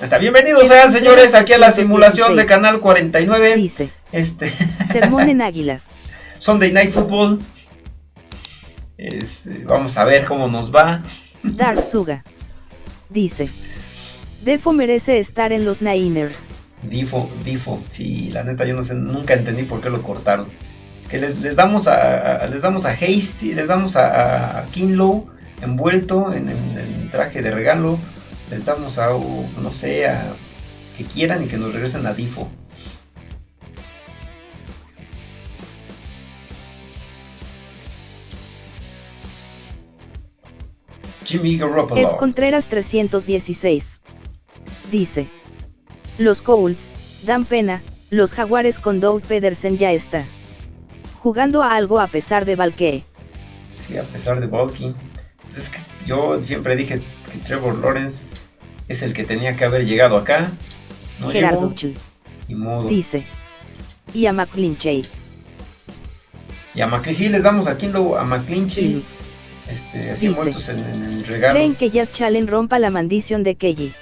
Está bienvenidos sean señores aquí a la simulación de Canal 49. Dice. Este. Sermón en Águilas. Sunday Night Football. Este, vamos a ver cómo nos va. Dark Suga. Dice. Defo merece estar en los Niners. Difo, Difo. Sí, la neta yo no sé, nunca entendí por qué lo cortaron. Que les, damos a, les damos a Hasty, les damos a, a Kinlow envuelto en, en traje de regalo les damos a, no sé, a que quieran y que nos regresen a Difo. Jimmy Garoppolo. F. Contreras 316. Dice. Los Colts, dan pena, los Jaguares con Doug Pedersen ya está. Jugando a algo a pesar de Valque. Sí, a pesar de Valky. Pues es que yo siempre dije que Trevor Lawrence es el que tenía que haber llegado acá. No Gerardo Y modo. Dice. Y a McClinchy. Y a McClinchy les damos aquí a McClinchy. Este, así muertos en, el regalo. ¿Creen que Jazz Challenge rompa la maldición de Kelly?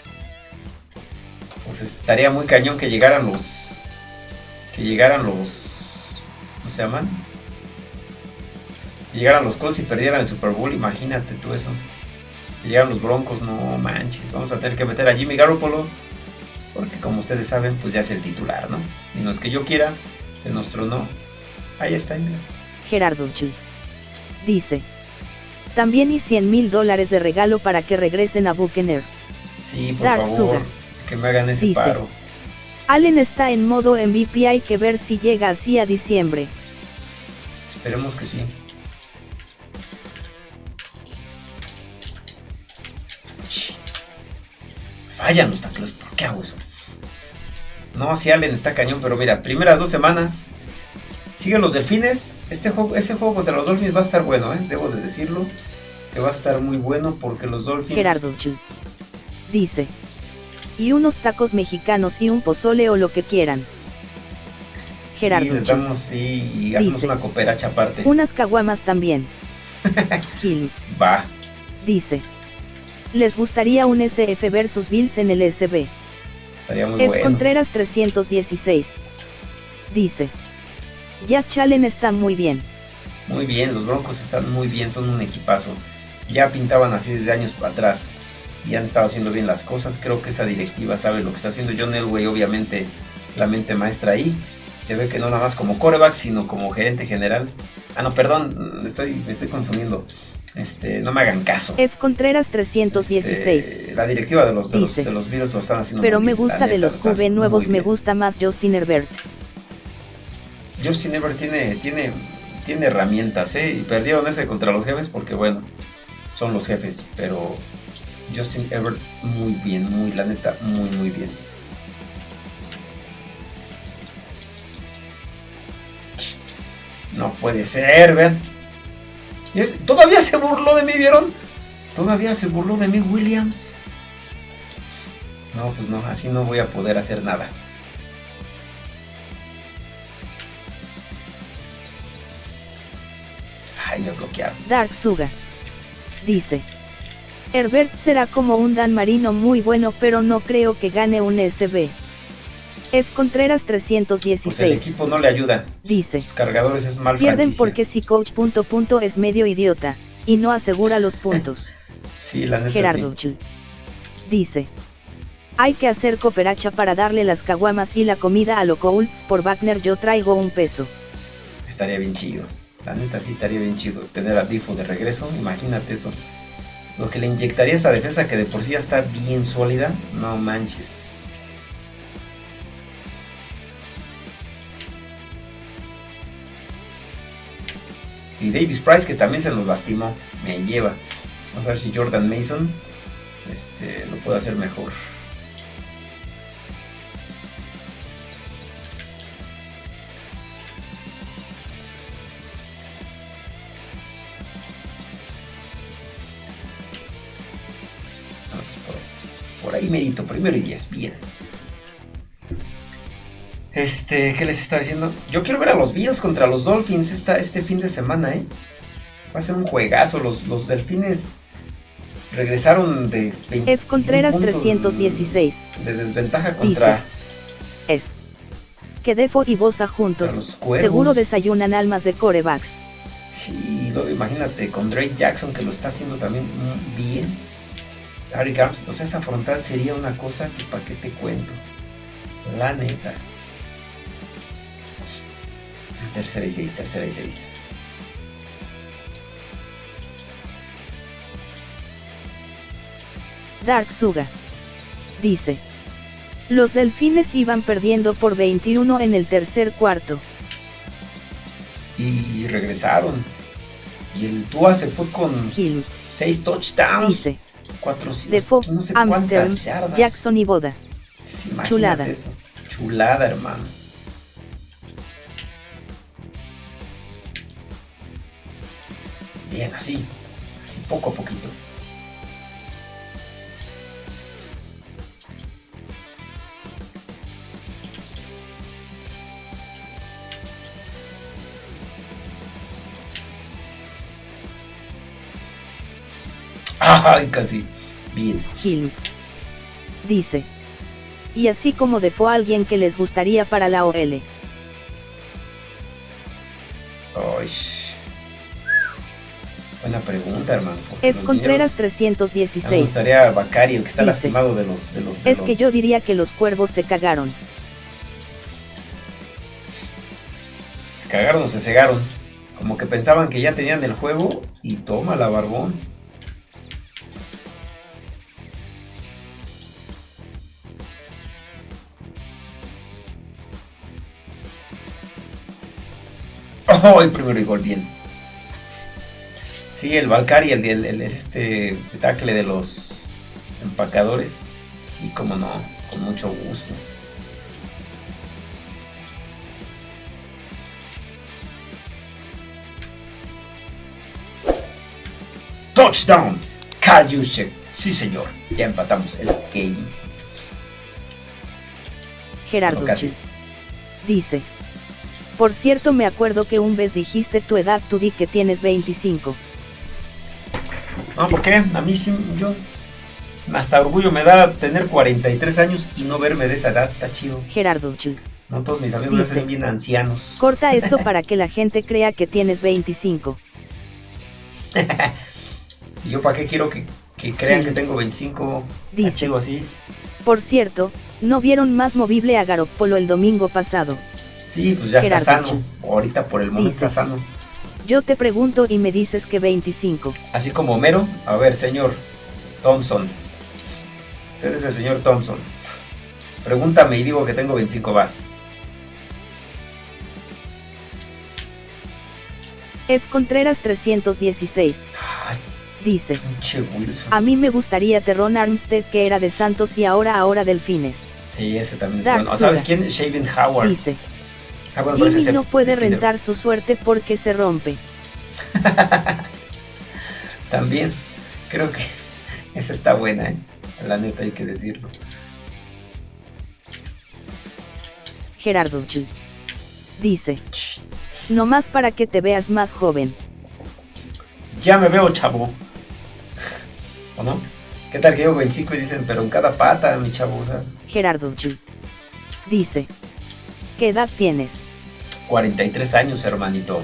Pues estaría muy cañón que llegaran los. Que llegaran los. ¿Cómo se llaman? llegaran los Colts y perdieran el Super Bowl, imagínate tú eso. Llegaran los Broncos, no manches. Vamos a tener que meter a Jimmy Garoppolo. Porque como ustedes saben, pues ya es el titular, ¿no? Y no es que yo quiera, se nos tronó. Ahí está, mira. Gerardo Chu. Dice. También y 100 mil dólares de regalo para que regresen a Buchanan. Sí, por favor, que me hagan ese paro. Allen está en modo MVP, hay que ver si llega así a diciembre. Esperemos que sí. Fallan los tacleos, ¿por qué hago eso? No, si Allen está cañón, pero mira, primeras dos semanas. Siguen los delfines. Este juego, ese juego contra los Dolphins va a estar bueno, ¿eh? debo de decirlo. Que va a estar muy bueno porque los Dolphins. Gerardo dice. Y unos tacos mexicanos y un pozole o lo que quieran. Gerardo. Y les damos, y hacemos una cooperacha aparte. Unas caguamas también. Hills. Va. Dice. ¿Les gustaría un SF versus Bills en el SB? Estaría muy F. Contreras 316. Dice. Jazz Challenge está muy bien. Muy bien, los Broncos están muy bien, son un equipazo. Ya pintaban así desde años atrás y han estado haciendo bien las cosas. Creo que esa directiva sabe lo que está haciendo John Elway, obviamente es la mente maestra ahí. Se ve que no nada más como coreback, sino como gerente general. Ah, no, perdón, estoy, me estoy confundiendo. Este, no me hagan caso. F. Contreras 316. Este, la directiva de los, de, los, de los lo están haciendo Pero me gusta de los QB nuevos, me gusta más Justin Herbert. Justin Herbert tiene, tiene, tiene herramientas, ¿eh? Y perdieron ese contra los jefes porque, bueno, son los jefes. Pero Justin Herbert muy bien, muy, la neta, muy, muy bien. No puede ser, vean. Todavía se burló de mí, ¿vieron? Todavía se burló de mí Williams. No, pues no, así no voy a poder hacer nada. Ay, me bloquearon. Dark Suga. Dice. Herbert será como un Dan Marino muy bueno pero no creo que gane un SB. F. Contreras 316. Pues el equipo no le ayuda. Dice. Los cargadores es mal Pierden porque si coach punto punto es medio idiota. Y no asegura los puntos. sí, la neta Gerardo Dice. Hay que hacer cooperacha para darle las caguamas y la comida a los Colts por Wagner yo traigo un peso. Estaría bien chido. La neta sí estaría bien chido. Tener a Difo de regreso. Imagínate eso. Lo que le inyectaría a esa defensa que de por sí ya está bien sólida. No manches. Y Davis Price, que también se nos lastimó, me lleva. Vamos a ver si Jordan Mason este, lo puede hacer mejor. por, ahí mérito, primero y diez, bien. Este, ¿qué les estaba diciendo? Yo quiero ver a los Bills contra los Dolphins esta, este fin de semana, ¿eh? Va a ser un juegazo. Los, los Delfines regresaron de 20 F. Contreras 316. De desventaja contra. es. Que Defo y Bosa juntos. Seguro desayunan almas de corebacks. Sí, imagínate con Drake Jackson que lo está haciendo también bien. Harry o sea, esa frontal sería una cosa que para qué te cuento. La neta. Tercera y seis, tercera y seis. Dark Suga. Dice. Los delfines iban perdiendo por 21 en el tercer cuarto. Y regresaron. Y el Tua se fue con 6 touchdowns. Dice. 400, no sé Amsterdam, Jackson y Boda. Chulada. Eso. Chulada, hermano. Así. Así poco a poquito. Ay, casi. Bien. Hills. Dice. Y así como de fue alguien que les gustaría para la OL. Ay. Buena pregunta, hermano. F. Contreras 316. Me gustaría Bacari, el que está lastimado de los. De los es que yo diría que los cuervos se cagaron. Se cagaron o se cegaron. Como que pensaban que ya tenían el juego y toma la barbón. Oh, el primero y gol bien. Sí, el Valkyrie, el, el, el, este tackle de los empacadores. Sí, como no, con mucho gusto. Touchdown, Kyle Sí, señor, ya empatamos el game. Gerardo dice. Por cierto me acuerdo que un vez dijiste tu edad, tú di que tienes 25. No, ¿por qué? A mí sí, yo... Hasta orgullo me da tener 43 años y no verme de esa edad, está chido. Gerardo Chu. No todos mis amigos Dice, bien ancianos. Corta esto para que la gente crea que tienes 25. ¿Y yo para qué quiero que, crean que tengo 25? Dice, chido así. Por cierto, ¿no vieron más movible a Garopolo el domingo pasado? Sí, pues ya está sano. Ahorita por el momento está sano. Yo te pregunto y me dices que 25. Así como Homero. A ver, señor Thompson. Usted es el señor Thompson. Pregúntame y digo que tengo 25 vas. F. Contreras 316. dice. A mí me gustaría Terron Armstead que era de Santos y ahora ahora Delfines. Sí, ese también es bueno. ¿Sabes quién? Shaven Howard. Dice. Ah, Jimmy no puede rentar su suerte porque se rompe. También, creo que esa está buena, ¿eh? La neta hay que decirlo. Gerardo Chu. Dice. No más para que te veas más joven. Ya me veo chavo. ¿O no? ¿Qué tal que digo 25 y dicen, pero en cada pata, mi chavo? Gerardo Chu. Dice. ¿Qué edad tienes? 43 años, hermanito.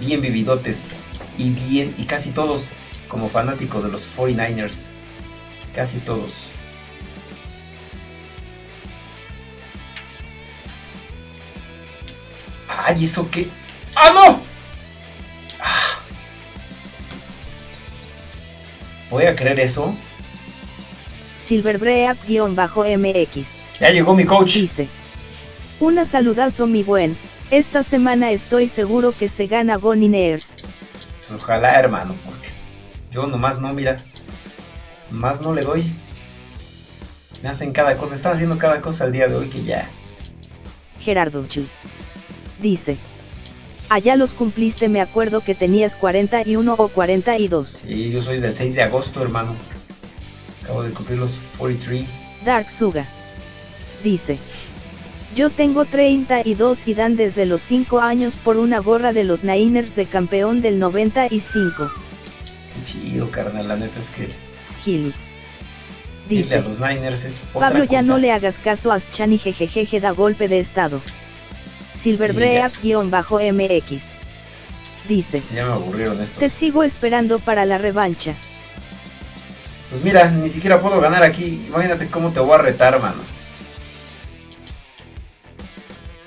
Bien vividotes. Y bien, y casi todos como fanático de los 49ers. Casi todos. Ay, ¿eso qué? ¡Ah, no! Ah. ¿Voy a creer eso? Silverbreak-MX. Ya llegó mi coach. Dice. Una saludazo mi buen, esta semana estoy seguro que se gana Neers. Pues ojalá hermano, porque yo nomás no, mira, más no le doy. Me hacen cada cosa, me están haciendo cada cosa al día de hoy que ya. Gerardo Chu. Dice. Allá los cumpliste, me acuerdo que tenías 41 o 42. Sí, yo soy del 6 de agosto, hermano. Acabo de cumplir los 43. Dark Suga. Dice. Yo tengo 32 y dan desde los 5 años por una gorra de los Niners de campeón del 95. Qué chido, carnal, la neta es que... Hilms. Irle a Dice, los Niners es otra Pablo ya cosa. no le hagas caso a Schani jejejeje da golpe de estado. Silverbreak-MX. Dice, Ya me aburrieron estos. te sigo esperando para la revancha. Pues mira, ni siquiera puedo ganar aquí. Imagínate cómo te voy a retar, mano.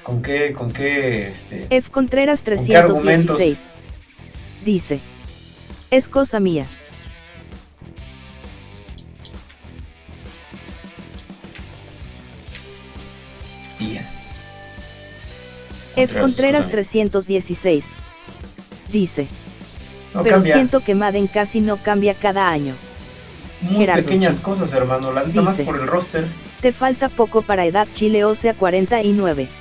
¿Con qué, con qué, este... F. Contreras ¿Con qué argumentos? 316. Dice, es cosa mía. Bien. F. Contreras, Contreras cosa mía. 316. Dice, No pero cambia. siento que Madden casi no cambia cada año. Muy Gerardo pequeñas cosas, hermano. La neta más por el roster. Te falta poco para edad Chile o sea 49.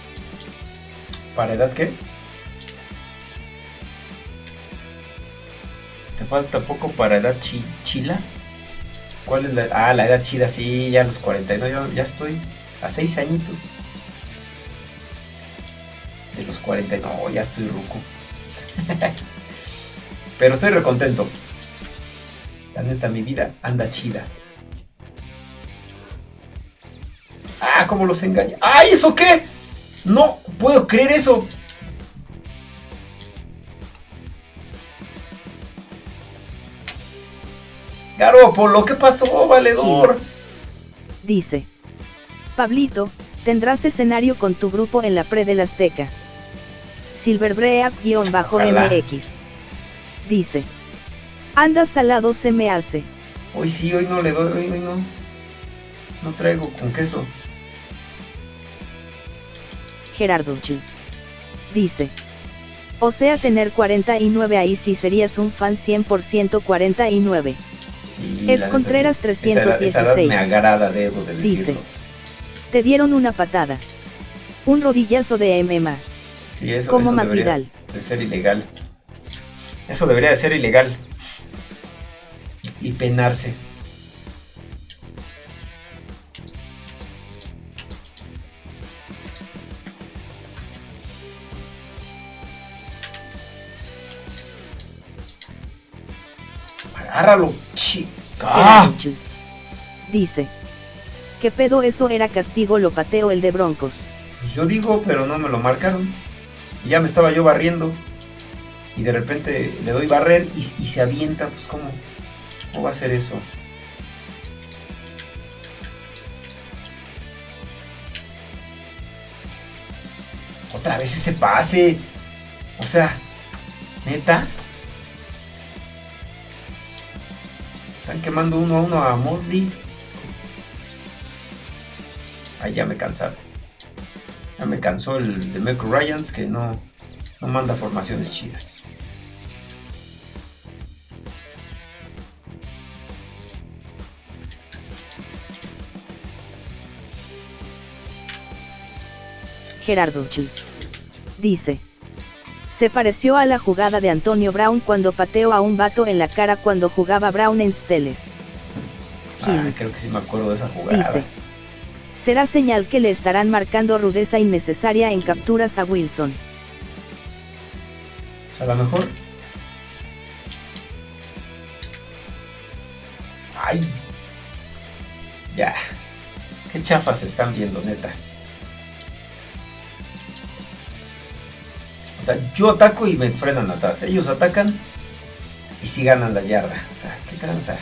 ¿Para edad qué? ¿Te falta poco para edad chi- chila? ¿Cuál es la...? Ah, la edad chida, sí, ya a los 49, ya, ya estoy a 6 añitos. De los 40, no, ya estoy ruco. Pero estoy recontento. La neta, mi vida anda chida. Ah, cómo los engaña. ¡Ay, eso qué! No puedo creer eso. Garópolo, ¿qué pasó, valedor? Dice, Pablito, tendrás escenario con tu grupo en la pre del Azteca. Silverbreak-MX. Dice, anda salado se me hace. Hoy sí, hoy no le doy, hoy no. No traigo con queso. Gerardo Chu. Dice, o sea tener 49 ahí sí serías un fan 100% 49. Sí, F. Contreras sí. Esa edad- esa edad 316. me agrada, debo de Dice. Te dieron una patada. Un rodillazo de MMA, Sí, eso, como eso más debería Vidal. de ser ilegal. Eso debería de ser ilegal. Y penarse. Agárralo, chica. Chu. Dice, ¿qué pedo eso era castigo lo pateo el de Broncos? Pues yo digo, pero no me lo marcaron. Y ya me estaba yo barriendo. Y de repente le doy barrer y, y se avienta. Pues ¿cómo? ¿Cómo va a ser eso? Otra vez ese pase. O sea, neta. Quemando uno a uno a Mosley. Ay, ya me cansaron. Ya me cansó el de Meco Ryans que no, no manda formaciones chidas. Gerardo Chu. Dice. Se pareció a la jugada de Antonio Brown cuando pateó a un vato en la cara cuando jugaba Brown en Steles. Ah, creo que sí me acuerdo de esa jugada. Dice. Será señal que le estarán marcando rudeza innecesaria en capturas a Wilson. A lo mejor. Ay. Ya. Qué chafas están viendo, neta. Sea, yo ataco y me frenan atrás. Ellos atacan y sí ganan la yarda. O sea, qué tranza.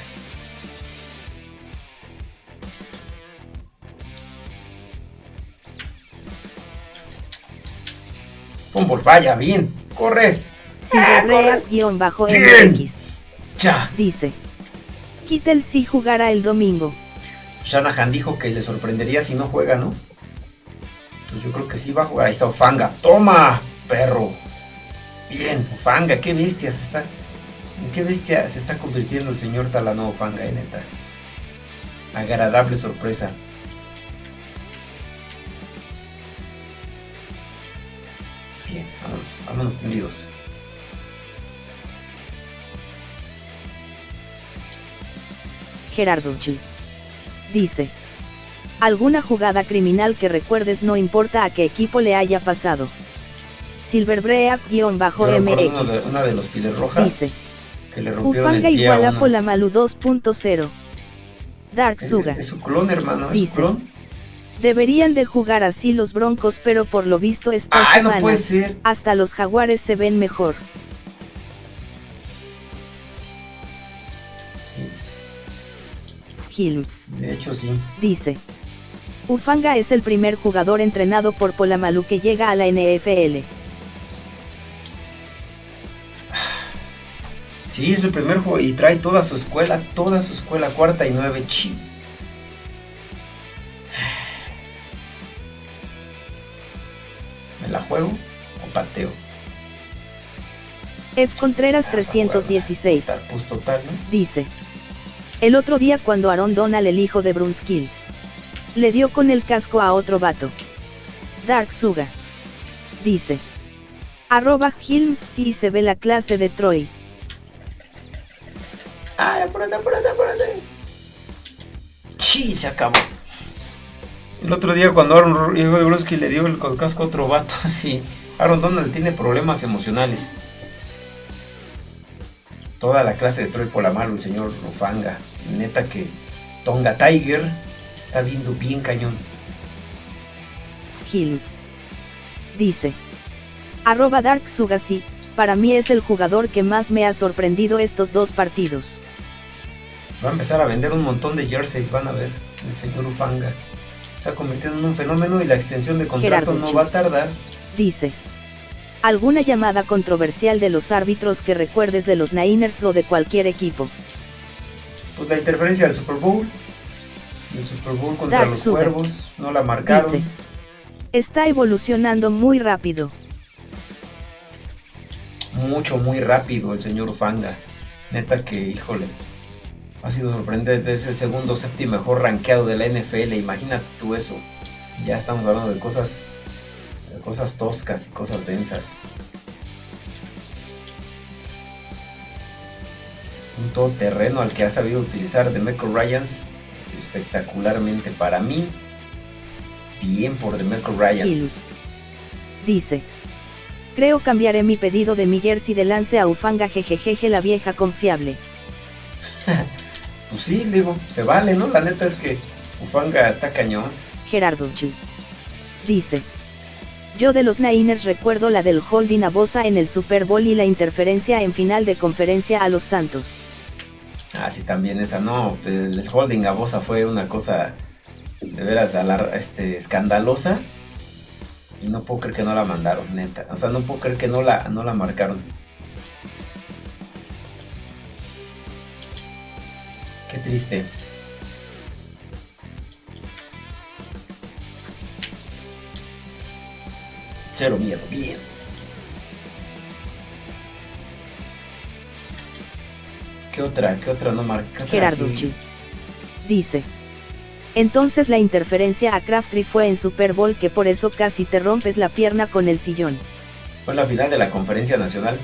Fumble, vaya, bien. Corre. Silverbreak-MX. Ya. Dice. Kittel si jugará el domingo. Shanahan dijo que le sorprendería si no juega, ¿no? Pues yo creo que sí va a jugar. Ahí está Ofanga. ¡Toma, perro! Bien, Ofanga, qué bestia se está. ¿En qué bestia se está convirtiendo el señor Talano Ofanga, eh, neta? Agradable sorpresa. Bien, vámonos, vámonos tendidos. Gerardo Chu. Dice. Alguna jugada criminal que recuerdes no importa a qué equipo le haya pasado. Silverbreak-MX. una de los rojas Dice. que le rompieron Ufanga el pie igual a. Polamalu 2.0. Dark Es, Suga. es su clon, hermano. Es Dice. su clon. Deberían de jugar así los Broncos, pero por lo visto esta Ay, no puede ser. hasta los Jaguares se ven mejor. Sí, Hilms. de hecho, sí. dice. Ufanga es el primer jugador entrenado por Polamalu que llega a la NFL. Sí, es el primer juego y trae toda su escuela, toda su escuela, cuarta y nueve, chi. ¿Me la juego o pateo? F. Contreras Ah, 316 Total, Pues total, ¿no? dice. El otro día cuando Aaron Donald, el hijo de Brunskill, le dio con el casco a otro vato. Dark Suga. Dice. Arroba Hilm si se ve la clase de Troy. Ay, apúrate, apúrate, apúrate. Chi, se acabó. El otro día cuando Aaron Broski le dio el casco a otro vato, sí. Aaron Donald tiene problemas emocionales. Toda la clase de Troy Polamalu, el señor Rufanga. Neta que Tonga Tiger está viendo bien cañón. Hilms. Dice. Arroba Dark Suga sí, para mí es el jugador que más me ha sorprendido estos dos partidos. Va a empezar a vender un montón de jerseys, van a ver. El señor Ufanga. Está convirtiendo en un fenómeno y la extensión de contrato no va a tardar. Dice. ¿Alguna llamada controversial de los árbitros que recuerdes de los Niners o de cualquier equipo? Pues la interferencia del Super Bowl. El Super Bowl contra Dark los cuervos. No la marcaron. Dice. Está evolucionando muy rápido. Mucho, muy rápido el señor Ufanga. Neta que, híjole. Ha sido sorprendente. Es el segundo safety mejor rankeado de la NFL. Imagínate tú eso. Ya estamos hablando de cosas. De cosas toscas y cosas densas. Un todoterreno al que ha sabido utilizar Demeco Ryans espectacularmente para mí. Bien por Demeco Ryans. Dice. Creo cambiaré mi pedido de mi jersey de lance a Ufanga jejejeje la vieja confiable. Pues sí, digo, se vale, ¿no? La neta es que Ufanga está cañón. Gerardo Chu. Dice. Yo de los Niners recuerdo la del holding a Bosa en el Super Bowl y la interferencia en final de conferencia a los Santos. Ah, sí, también esa, no. El, holding a Bosa fue una cosa de veras este, escandalosa. Y no puedo creer que no la mandaron, neta. O sea, no puedo creer que no la, no la marcaron. Qué triste. Cero miedo, bien. ¿Qué otra? ¿Qué otra no marca? Chu. Dice. Entonces la interferencia a Crabtree fue en Super Bowl que por eso casi te rompes la pierna con el sillón. Fue la final de la conferencia nacional.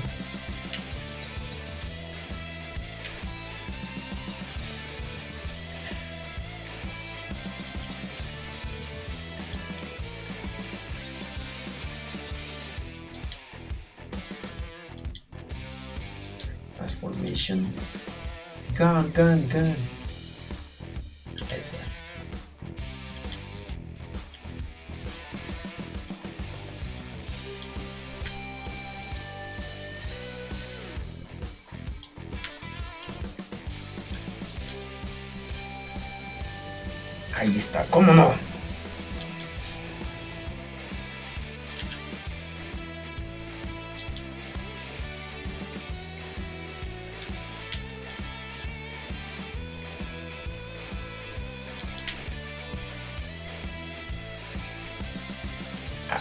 Pass formation. Gun, gun, Ahí está, ¿cómo no?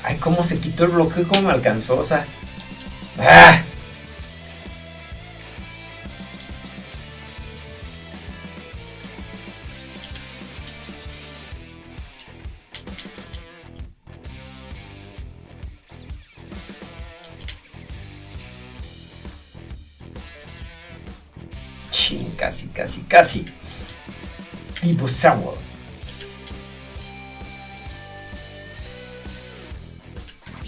Ay, cómo se quitó el bloqueo, cómo me alcanzó, o sea. Casi. Tipo sour.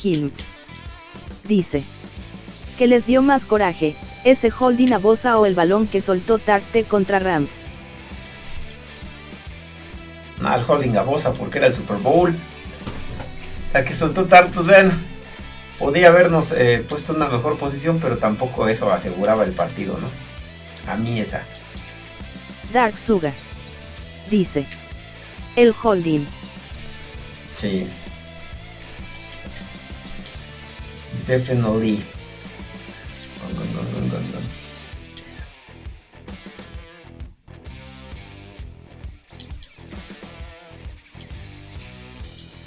Hilms. Dice. Que les dio más coraje, ese holding a Bosa o el balón que soltó Tarte contra Rams. al holding a Bosa porque era el Super Bowl. La que soltó Tart, pues podía habernos eh, puesto en una mejor posición, pero tampoco eso aseguraba el partido, ¿no? A mí esa. Dark Suga. Dice. El holding. Sí. Definitely.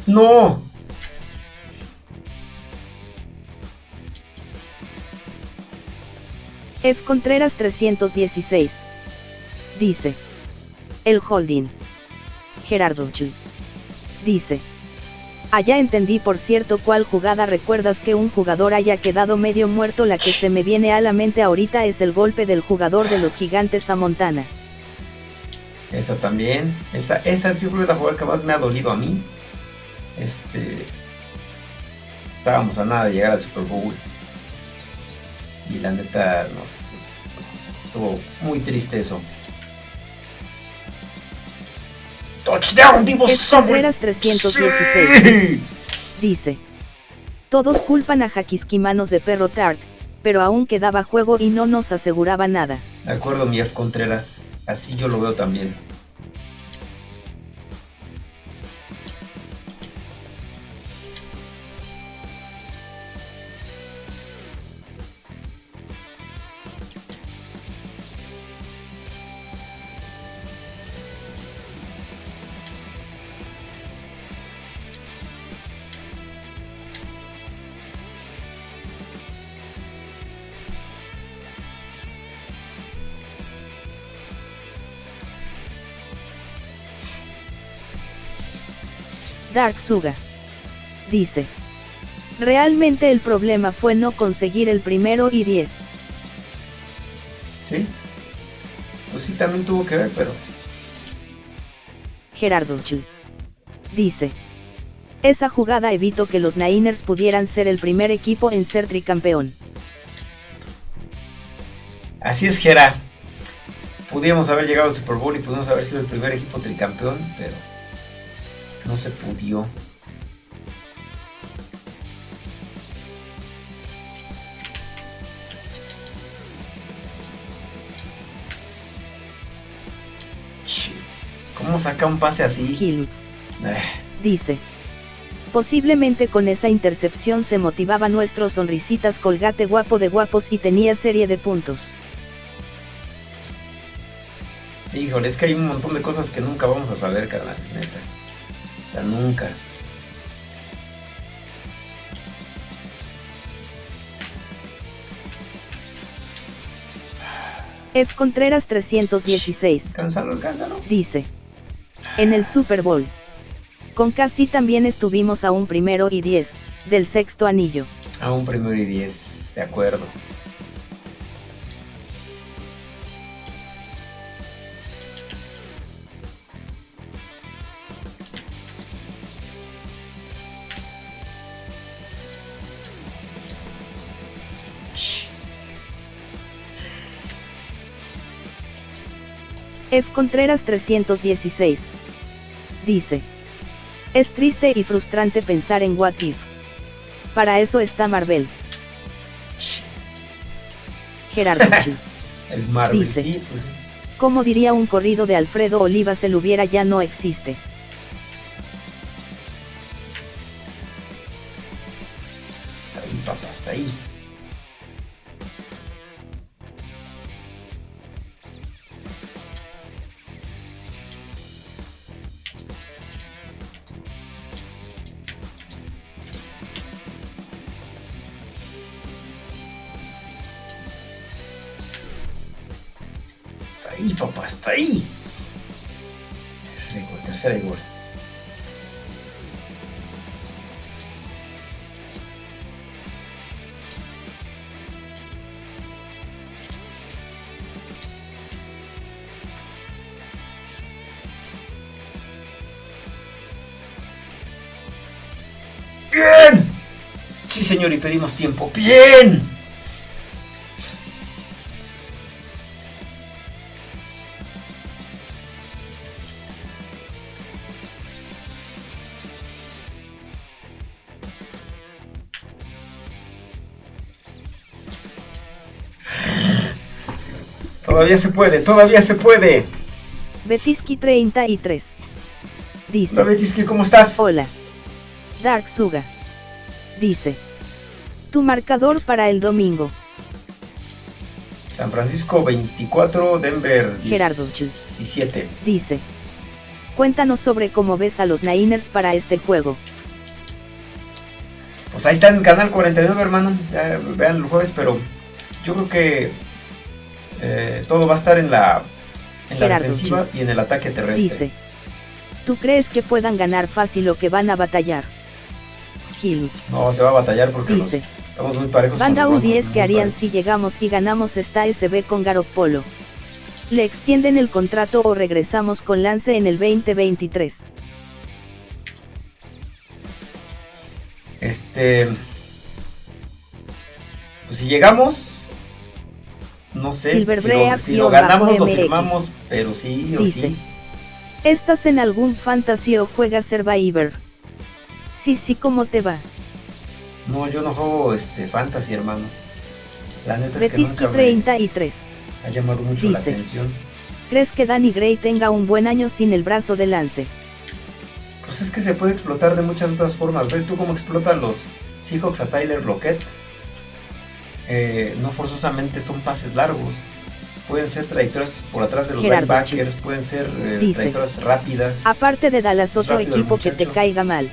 No. F. Contreras 316. Dice. El holding. Gerardo Ch. Dice. Allá entendí por cierto cuál jugada recuerdas que un jugador haya quedado medio muerto la que se me viene a la mente ahorita es el golpe del jugador de los gigantes a Montana. Esa también, esa, esa creo la jugada que más me ha dolido a mí. Este, estábamos a nada de llegar al Super Bowl. Y la neta nos, estuvo muy triste eso. Touchdown, Divo 316. Dice. Todos culpan a Manos de perro Tart, pero aún quedaba juego y no nos aseguraba nada. De acuerdo, mi F. Contreras. Así yo lo veo también. Dark Suga. Dice. Realmente el problema fue no conseguir el primero y 10. Sí. Pues sí, también tuvo que ver, pero... Gerardo Chu. Dice. Esa jugada evitó que los Niners pudieran ser el primer equipo en ser tricampeón. Así es, Gera. Pudimos haber llegado al Super Bowl y pudimos haber sido el primer equipo tricampeón, pero no se pudió. ¿Cómo saca un pase así? Hills. Eh. Dice. Posiblemente con esa intercepción se motivaba nuestro sonrisitas colgate guapo de guapos y tenía serie de puntos. Híjole, es que hay un montón de cosas que nunca vamos a saber, carnal, neta nunca. F. Contreras 316. Dice. En el Super Bowl. Con casi también estuvimos a un primero y diez, del sexto anillo. A un primero y diez, de acuerdo. F. Contreras 316. Dice. Es triste y frustrante pensar en What If. Para eso está Marvel. Gerardo El Marvel, dice. Sí, pues Como diría un corrido de Alfredo Olivas el hubiera ya no existe. Ahí, papá, está ahí. Tercera gol, tercera gol. ¡Bien! Sí, señor, y pedimos tiempo. ¡Bien! Todavía se puede, todavía se puede. Betiski 33. Dice. Hola Betiski, ¿cómo estás? Hola. Dark Suga. Dice. Tu marcador para el domingo. San Francisco 24, Denver Gerardo 17. Dice. Cuéntanos sobre cómo ves a los Niners para este juego. Pues ahí está en el canal 49, hermano. Ya vean el jueves, pero yo creo que eh, todo va a estar en la, en la defensiva y en el ataque terrestre. Dice. ¿Tú crees que puedan ganar fácil o que van a batallar? Hills. No, se va a batallar porque Dice. estamos muy parejos. Banda U10 que harían si llegamos y ganamos esta SB con Garopolo. ¿Le extienden el contrato o regresamos con Lance en el 2023? Este. Pues si llegamos. No sé. si lo, si lo ganamos, lo firmamos, pero sí o Dice, sí. ¿Estás en algún fantasy o juegas Survivor? Sí, sí, ¿cómo te va? No, yo no juego este fantasy, hermano. La neta es que nunca 33. ha llamado mucho la atención. ¿Crees que Danny Gray tenga un buen año sin el brazo de lance? Pues es que se puede explotar de muchas otras formas. Ve tú cómo explotan los Seahawks a Tyler Lockett. Eh, no forzosamente son pases largos. Pueden ser trayectorias por atrás de los linebackers, pueden ser eh, trayectorias rápidas. Aparte de Dallas, otro equipo que te caiga mal.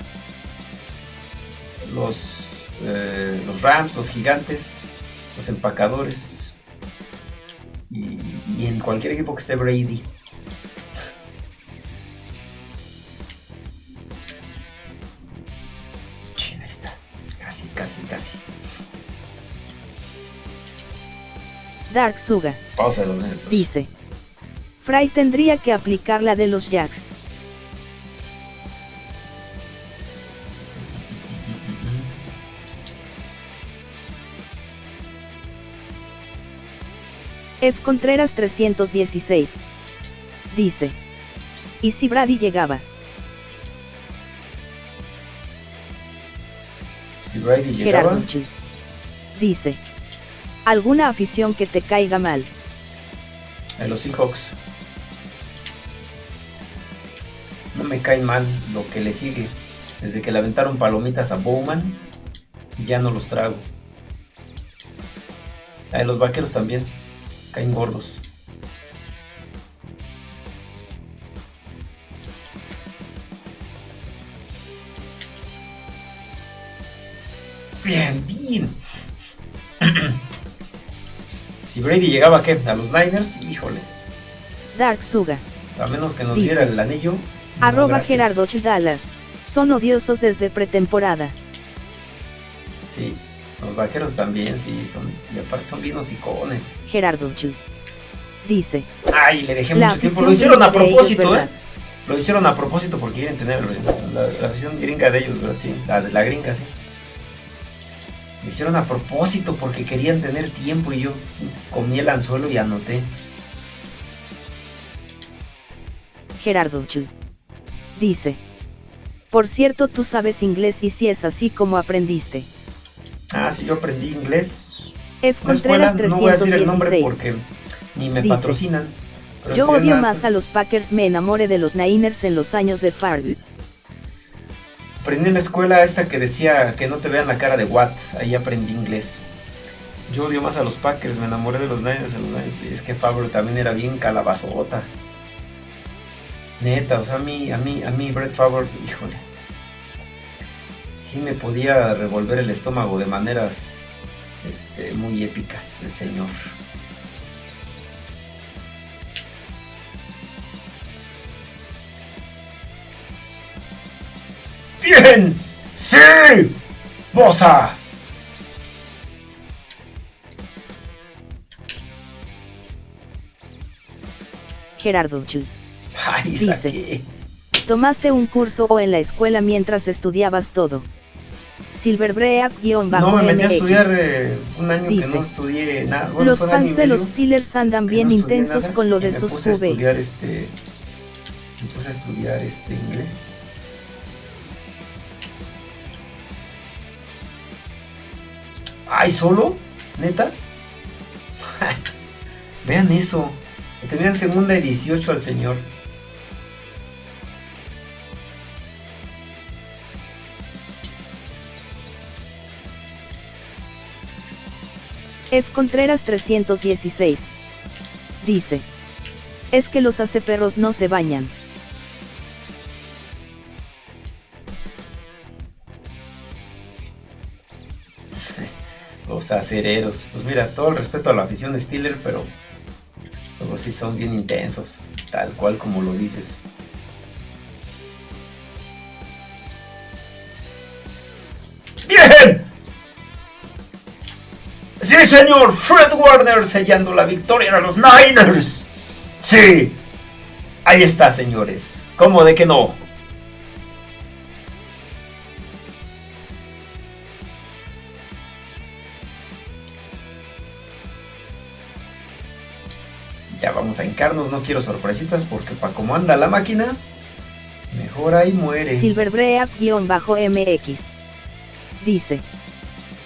Los, eh, los Rams, los Gigantes, los Empacadores. Y, y en cualquier equipo que esté Brady. Dark Suga. Dice. Fry tendría que aplicar la de los Jacks. F. Contreras 316. Dice. ¿Y si Brady llegaba? Si Brady llegaba. Dice. ¿Alguna afición que te caiga mal? En los Seahawks. No me cae mal lo que le sigue. Desde que le aventaron palomitas a Bowman, ya no los trago. A los vaqueros también. Caen gordos. Bien, bien. Brady llegaba ¿qué? a los Niners, híjole. Dark Suga. A menos que nos diera el anillo. arroba Gerardo Dallas. Son odiosos desde pretemporada. Sí, los vaqueros también, sí, son. Y aparte son bien hocicones. Gerardo Dice. Ay, le dejé mucho tiempo. Lo hicieron a propósito, ¿eh? Lo hicieron a propósito porque quieren tener la, la, visión gringa de ellos, ¿verdad? Sí, la, la gringa, sí. Lo hicieron a propósito porque querían tener tiempo y yo comí el anzuelo y anoté. Gerardo Chu. Dice. Por cierto, tú sabes inglés y si es así como aprendiste. Ah, sí, yo aprendí inglés. F. Contreras 316. No voy a decir el nombre porque ni me patrocinan. Yo odio más a los Packers, me enamoré de los Niners en los años de Farley. Aprendí en la escuela esta que decía que no te vean la cara de Watt. Ahí aprendí inglés. Yo odio más a los Packers, me enamoré de los Niners en los años. Es que Favre también era bien calabazota. Neta, o sea, a mí, a mí, a mí, Brett Favre, híjole. Sí me podía revolver el estómago de maneras este, muy épicas, el señor. ¡Bien! ¡Sí! ¡Bosa! Gerardo Chu. Dice. ¿Tomaste un curso o en la escuela mientras estudiabas todo? Silverbreak-MX. No, me metí a estudiar eh, un año que no estudié nada. los fans de los Steelers andan bien intensos con lo de sus QB. Este, me puse a estudiar este inglés. ¿Ay, solo? ¿Neta? Vean eso. Tenían segunda y 18 al señor. F. Contreras 316. Dice. Es que los perros no se bañan. Los acereros. Pues mira, todo el respeto a la afición de Steeler, pero luego sí son bien intensos, tal cual como lo dices. ¡Bien! Sí, señor, Fred Warner sellando la victoria a los Niners. Sí, ahí está, señores. ¿Cómo de que no? Ya vamos a hincarnos, no quiero sorpresitas porque para cómo anda la máquina, mejor ahí muere. Silverbreak-MX dice.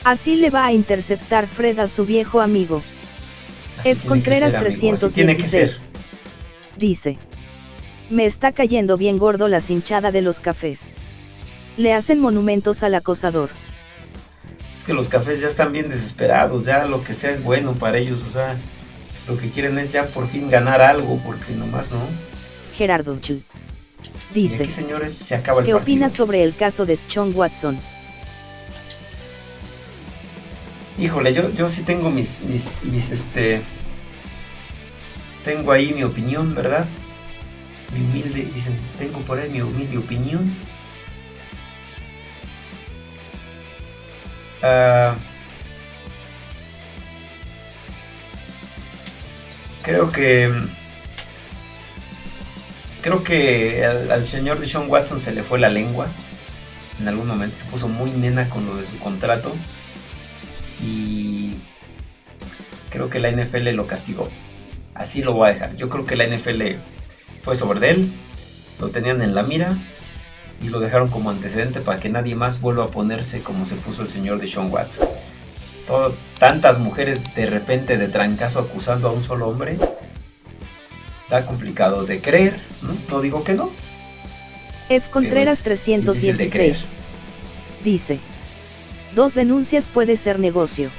Así le va a interceptar Fred a su viejo amigo. F. Contreras 316. Dice. Me está cayendo bien gordo la cinchada de los cafés. Le hacen monumentos al acosador. Es que los cafés ya están bien desesperados, ya lo que sea es bueno para ellos, o sea, lo que quieren es ya por fin ganar algo, porque nomás no. Gerardo Chu. Dice. señores, se acaba el ¿Qué opinas sobre el caso de Sean Watson? Híjole, yo, yo sí tengo mis, mis, mis, este... Tengo ahí mi opinión, ¿verdad? Mi humilde, dicen, tengo por ahí mi humilde opinión. Ah, creo que... Creo que al, al señor Sean Watson se le fue la lengua. En algún momento se puso muy nena con lo de su contrato y creo que la NFL lo castigó. Así lo voy a dejar. Yo creo que la NFL fue sobre él, lo tenían en la mira y lo dejaron como antecedente para que nadie más vuelva a ponerse como se puso el señor de Sean Tantas mujeres de repente de trancazo acusando a un solo hombre. Está complicado de creer, ¿no? digo que no. F. Contreras 316 dice, Dos denuncias puede ser negocio.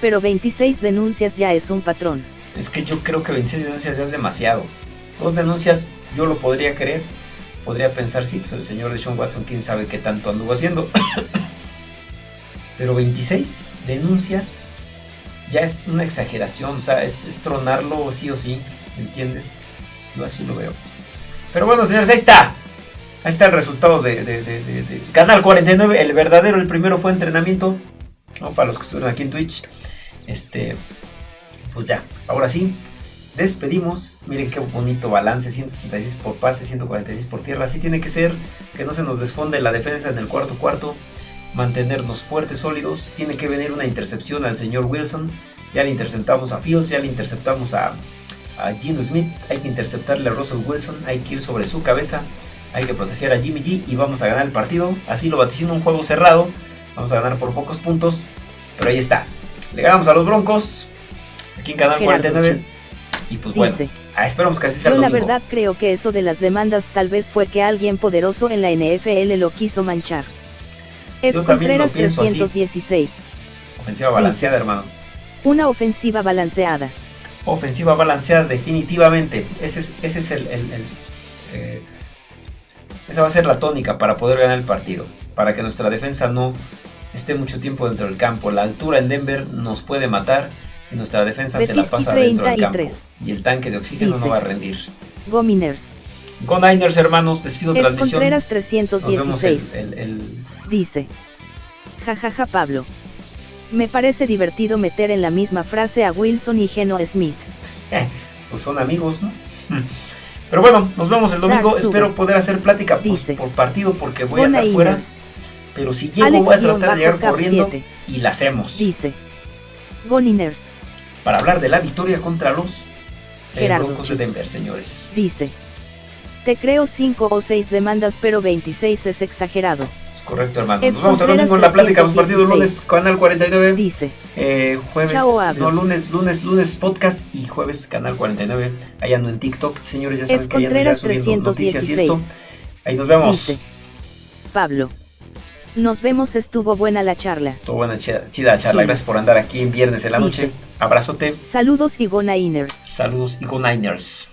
Pero 26 denuncias ya es un patrón. Es que yo creo que 26 denuncias ya es demasiado. Dos denuncias yo lo podría creer. Podría pensar, sí, pues el señor de Sean Watson, quién sabe qué tanto anduvo haciendo. Pero 26 denuncias ya es una exageración. O sea, es, tronarlo sí o sí. ¿Entiendes? Yo así lo veo. Pero bueno, señores, ahí está. Ahí está el resultado de, Canal 49. El verdadero, el primero fue entrenamiento. Para los que estuvieron aquí en Twitch. Este. Pues ya, ahora sí. Despedimos. Miren qué bonito balance. 166 por pase, 146 por tierra. Así tiene que ser. Que no se nos desfonde la defensa en el cuarto cuarto. Mantenernos fuertes, sólidos. Tiene que venir una intercepción al señor Wilson. Ya le interceptamos a Fields. Ya le interceptamos a, a Gino Smith. Hay que interceptarle a Russell Wilson. Hay que ir sobre su cabeza. Hay que proteger a Jimmy G y vamos a ganar el partido. Así lo vaticino un juego cerrado. Vamos a ganar por pocos puntos. Pero ahí está. Le ganamos a los Broncos. Aquí en Canal 49. Y pues bueno, ah, esperamos que así sea. Yo la verdad creo que eso de las demandas tal vez fue que alguien poderoso en la NFL lo quiso manchar. F. Contreras 316. Ofensiva balanceada, hermano. Una ofensiva balanceada. Ofensiva balanceada, definitivamente. Ese es, ese es el, eh, esa va a ser la tónica para poder ganar el partido, para que nuestra defensa no esté mucho tiempo dentro del campo. La altura en Denver nos puede matar y nuestra defensa se la pasa dentro del campo. Y el tanque de oxígeno no va a rendir. Go Miners. Go Niners, hermanos, despido el transmisión. Contreras 316. Dice. Jajaja Pablo. Me parece divertido meter en la misma frase a Wilson y Geno Smith. pues son amigos, ¿no? Pero bueno, nos vemos el domingo. Espero poder hacer plática pues, por partido porque voy a estar fuera. Pero si llego, voy a tratar de llegar corriendo y la hacemos. Dice Goniners. Para hablar de la victoria contra los eh, Broncos de Denver, señores. Dice. Te creo 5 o 6 demandas, pero 26 es exagerado. Es Correcto, hermano. Nos vamos a Contreras domingo en la plática, los partidos 316. lunes, canal 49. Dice. Eh, jueves, Chao, no, lunes, lunes, lunes podcast y jueves canal 49. Ahí ando en TikTok, señores, ya saben F. que ahí ando Contreras noticias y esto. 316. Ahí nos vemos. Dice. Pablo. Nos vemos, estuvo buena la charla. Estuvo buena, chida, chida charla. Gracias por andar aquí en viernes en la noche. Dice. Abrazote. Saludos y Gona Inners. Saludos y go Niners.